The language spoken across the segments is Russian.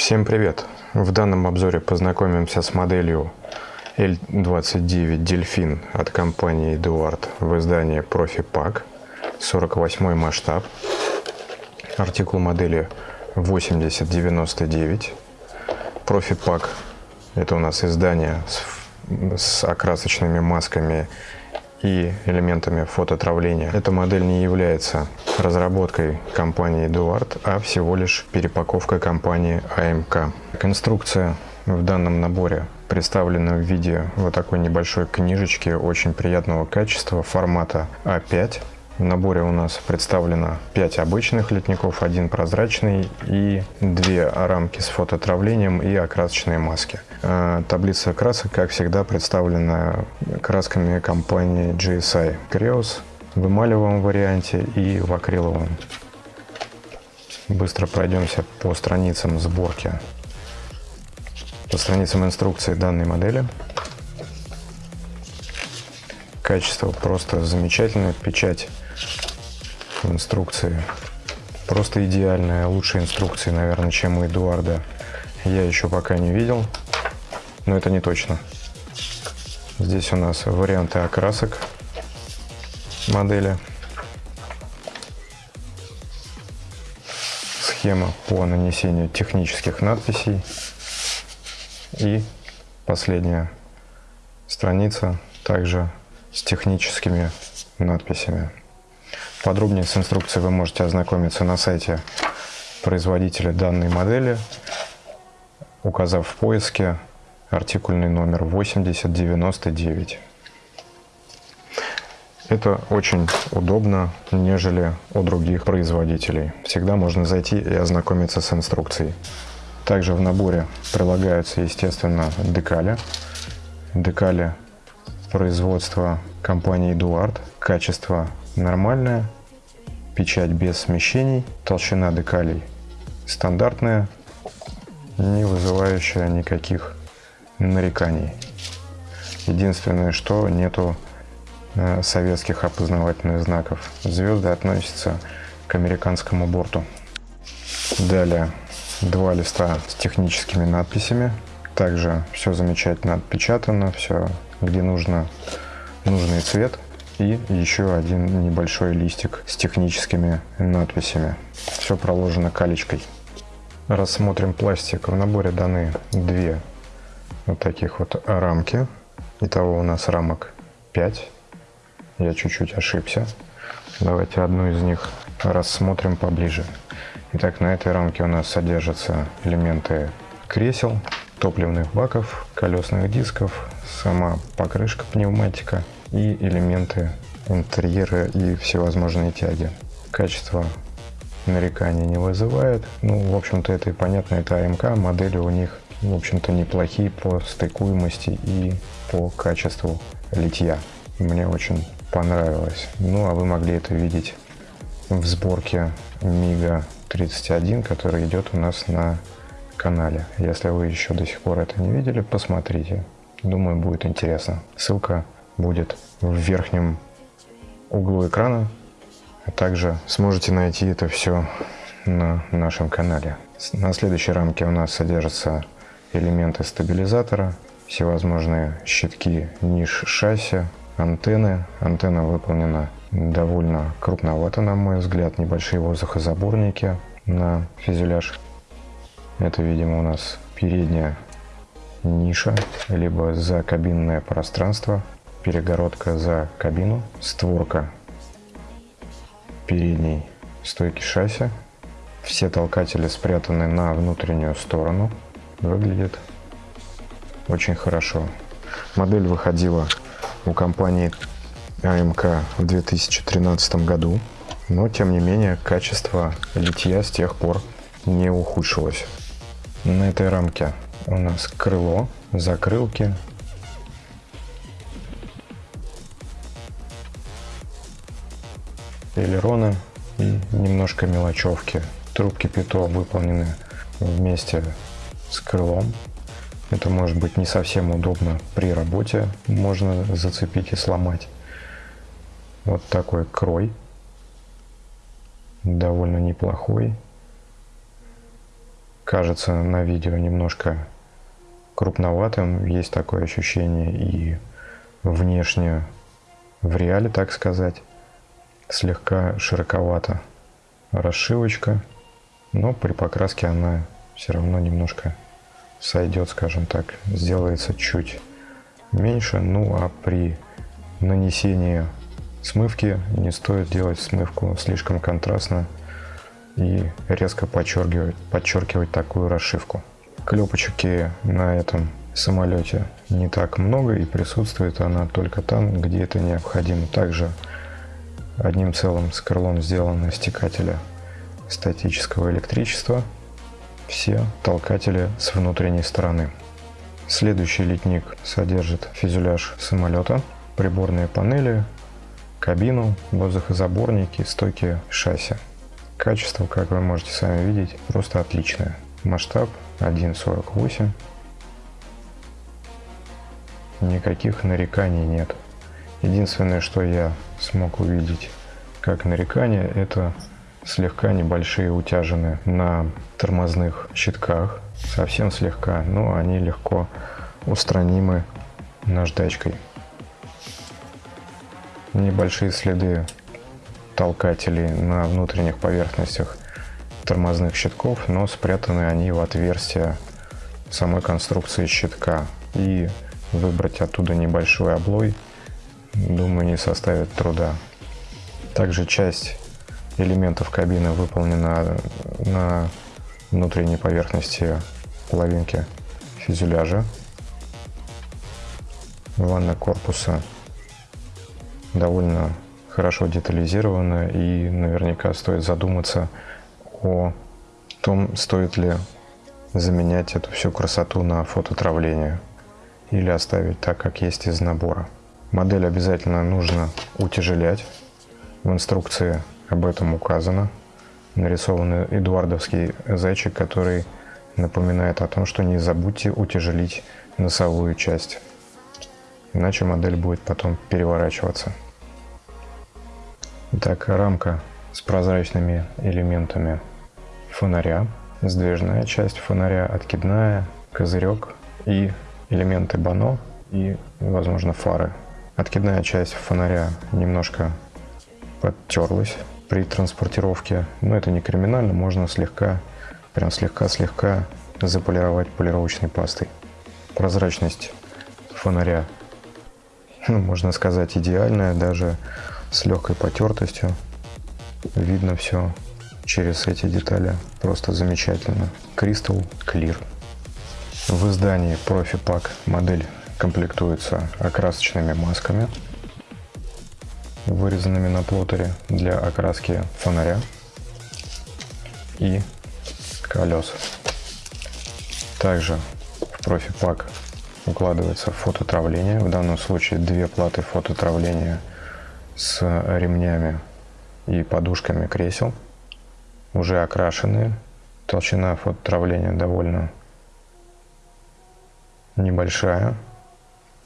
Всем привет! В данном обзоре познакомимся с моделью L29 Delfin от компании Eduard в издании Profi Pack 48 масштаб. Артикул модели 8099. Profi Pack это у нас издание с, с окрасочными масками и элементами фототравления. Эта модель не является разработкой компании Eduard, а всего лишь перепаковка компании AMK. Конструкция в данном наборе представлена в виде вот такой небольшой книжечки очень приятного качества формата А5 в наборе у нас представлено 5 обычных литников, один прозрачный и две рамки с фототравлением и окрасочные маски. А, таблица красок, как всегда, представлена красками компании GSI. Creos в эмалевом варианте и в акриловом. Быстро пройдемся по страницам сборки. По страницам инструкции данной модели. Качество просто замечательное, печать инструкции просто идеальная, лучшие инструкции, наверное, чем у Эдуарда я еще пока не видел, но это не точно. Здесь у нас варианты окрасок модели. Схема по нанесению технических надписей. И последняя страница также с техническими надписями. Подробнее с инструкцией вы можете ознакомиться на сайте производителя данной модели, указав в поиске артикульный номер 8099. Это очень удобно, нежели у других производителей. Всегда можно зайти и ознакомиться с инструкцией. Также в наборе прилагаются, естественно, декали. Декали производства компании Eduard. Качество нормальная, печать без смещений, толщина декалей стандартная, не вызывающая никаких нареканий. Единственное, что нету э, советских опознавательных знаков. Звезды относятся к американскому борту. Далее два листа с техническими надписями. Также все замечательно отпечатано, все где нужно, нужный цвет – и еще один небольшой листик с техническими надписями. Все проложено калечкой. Рассмотрим пластик. В наборе даны две вот таких вот рамки. Итого у нас рамок 5. Я чуть-чуть ошибся. Давайте одну из них рассмотрим поближе. Итак, на этой рамке у нас содержатся элементы кресел, топливных баков, колесных дисков, сама покрышка пневматика – и элементы интерьера и всевозможные тяги. Качество нареканий не вызывает. Ну, в общем-то, это и понятно, это АМК, модели у них, в общем-то, неплохие по стыкуемости и по качеству литья. Мне очень понравилось. Ну, а вы могли это видеть в сборке Мига 31, который идет у нас на канале. Если вы еще до сих пор это не видели, посмотрите. Думаю, будет интересно. Ссылка будет в верхнем углу экрана. А также сможете найти это все на нашем канале. На следующей рамке у нас содержатся элементы стабилизатора, всевозможные щитки ниш шасси, антенны. Антенна выполнена довольно крупновато, на мой взгляд, небольшие воздухозаборники на фюзеляж. Это, видимо, у нас передняя ниша, либо закабинное пространство перегородка за кабину, створка передней стойки шасси. Все толкатели спрятаны на внутреннюю сторону. Выглядит очень хорошо. Модель выходила у компании АМК в 2013 году, но тем не менее качество литья с тех пор не ухудшилось. На этой рамке у нас крыло, закрылки, элероны и немножко мелочевки. Трубки пито выполнены вместе с крылом. Это может быть не совсем удобно при работе, можно зацепить и сломать. Вот такой крой, довольно неплохой. кажется на видео немножко крупноватым, есть такое ощущение и внешне в реале, так сказать, слегка широковато расшивочка, но при покраске она все равно немножко сойдет, скажем так, сделается чуть меньше, ну а при нанесении смывки не стоит делать смывку слишком контрастно и резко подчеркивать, подчеркивать такую расшивку. Клепочки на этом самолете не так много и присутствует она только там, где это необходимо. Также одним целым с крылом сделаны стекателя статического электричества, все толкатели с внутренней стороны. Следующий литник содержит фюзеляж самолета, приборные панели, кабину, воздухозаборники, стойки шасси. Качество, как вы можете сами видеть, просто отличное. Масштаб 1.48. Никаких нареканий нет. Единственное, что я смог увидеть как нарекание, это слегка небольшие утяжины на тормозных щитках, совсем слегка, но они легко устранимы наждачкой. Небольшие следы толкателей на внутренних поверхностях тормозных щитков, но спрятаны они в отверстие самой конструкции щитка. И выбрать оттуда небольшой облой, думаю, не составит труда. Также часть элементов кабины выполнена на внутренней поверхности половинки фюзеляжа. Ванна корпуса довольно хорошо детализирована и наверняка стоит задуматься о том, стоит ли заменять эту всю красоту на фототравление или оставить так, как есть из набора. Модель обязательно нужно утяжелять. В инструкции об этом указано. Нарисован эдуардовский зайчик, который напоминает о том, что не забудьте утяжелить носовую часть, иначе модель будет потом переворачиваться. Итак, рамка с прозрачными элементами фонаря, сдвижная часть фонаря, откидная, козырек и элементы бано и, возможно, фары. Откидная часть фонаря немножко подтерлась при транспортировке, но это не криминально, можно слегка, прям слегка-слегка заполировать полировочной пастой. Прозрачность фонаря, ну, можно сказать, идеальная, даже с легкой потертостью. Видно все через эти детали, просто замечательно. Crystal Clear. В издании Profi Pack модель комплектуется окрасочными масками, вырезанными на плоттере для окраски фонаря и колес. Также в Profi Pack укладывается фототравление, в данном случае две платы фототравления с ремнями и подушками кресел, уже окрашенные. Толщина фототравления довольно небольшая.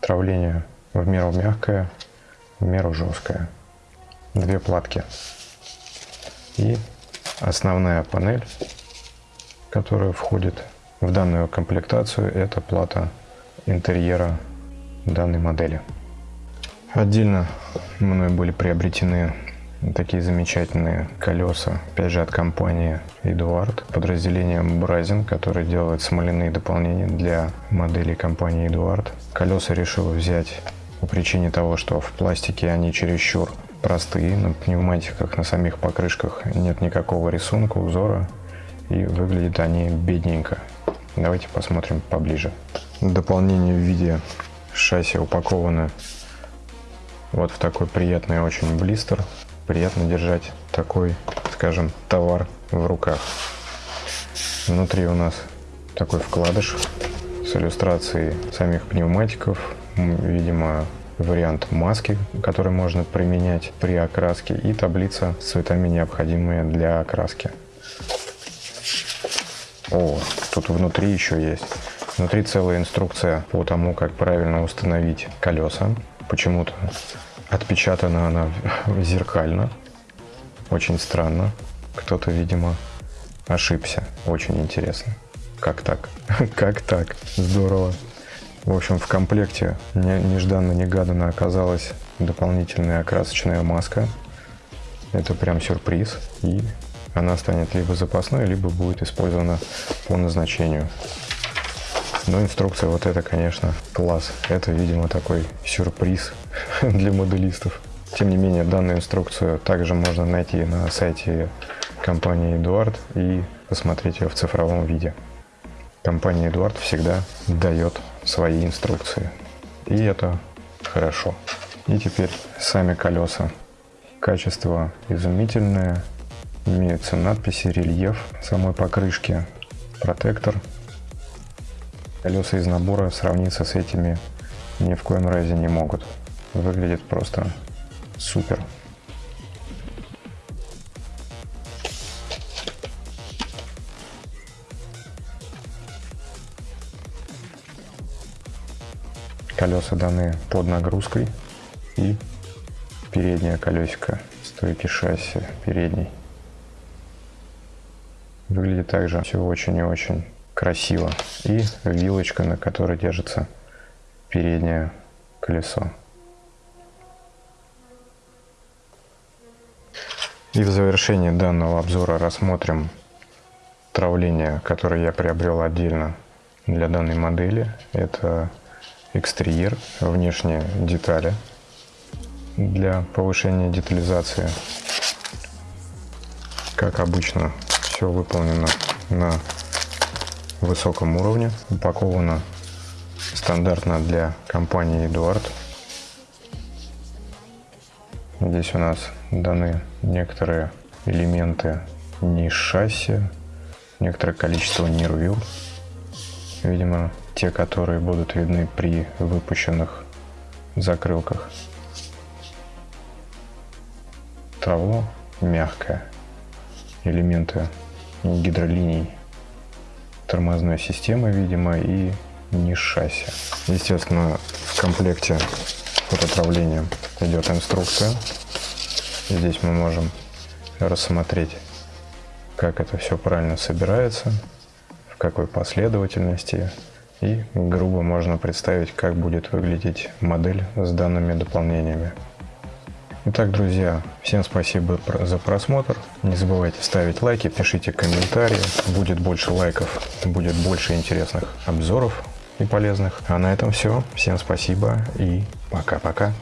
Травление в меру мягкое, в меру жесткое. Две платки. И основная панель, которая входит в данную комплектацию, это плата интерьера данной модели. Отдельно мной были приобретены такие замечательные колеса, опять же от компании Эдуард, подразделение Бразин, которое делает смоляные дополнения для моделей компании Эдуард. Колеса решил взять по причине того, что в пластике они чересчур простые, на пневматиках, на самих покрышках нет никакого рисунка, узора, и выглядят они бедненько. Давайте посмотрим поближе. Дополнение в виде шасси упаковано вот в такой приятный очень блистер. Приятно держать такой, скажем, товар в руках. Внутри у нас такой вкладыш с иллюстрацией самих пневматиков. Видимо, вариант маски, который можно применять при окраске, и таблица с цветами, необходимые для окраски. О, тут внутри еще есть. Внутри целая инструкция по тому, как правильно установить колеса. Почему-то отпечатана она зеркально. Очень странно. Кто-то, видимо, ошибся. Очень интересно. Как так? Как так? Здорово. В общем, в комплекте нежданно-негаданно оказалась дополнительная окрасочная маска. Это прям сюрприз. И она станет либо запасной, либо будет использована по назначению. Но инструкция вот это, конечно, класс. Это, видимо, такой сюрприз для моделистов. Тем не менее, данную инструкцию также можно найти на сайте компании Эдуард и посмотреть ее в цифровом виде. Компания Эдуард всегда дает свои инструкции. И это хорошо. И теперь сами колеса. Качество изумительное. Имеются надписи, рельеф самой покрышки, протектор. Колеса из набора сравниться с этими ни в коем разе не могут. Выглядит просто супер. Колеса даны под нагрузкой и переднее колесико стойки шасси передней. Выглядит также все очень и очень красиво. И вилочка, на которой держится переднее колесо. И в завершении данного обзора рассмотрим травление, которое я приобрел отдельно для данной модели. Это экстерьер, внешние детали для повышения детализации. Как обычно, все выполнено на высоком уровне, упаковано стандартно для компании Эдуард. Здесь у нас даны некоторые элементы ниш шасси, некоторое количество нирвил. Видимо, те, которые будут видны при выпущенных закрылках. Травло мягкое. Элементы гидролиний тормозной системы, видимо, и ниш шасси. Естественно, в комплекте фототравления идет инструкция. Здесь мы можем рассмотреть, как это все правильно собирается, в какой последовательности и грубо можно представить, как будет выглядеть модель с данными дополнениями. Итак, друзья, всем спасибо за просмотр. Не забывайте ставить лайки, пишите комментарии. Будет больше лайков, будет больше интересных обзоров и полезных. А на этом все. Всем спасибо и пока-пока.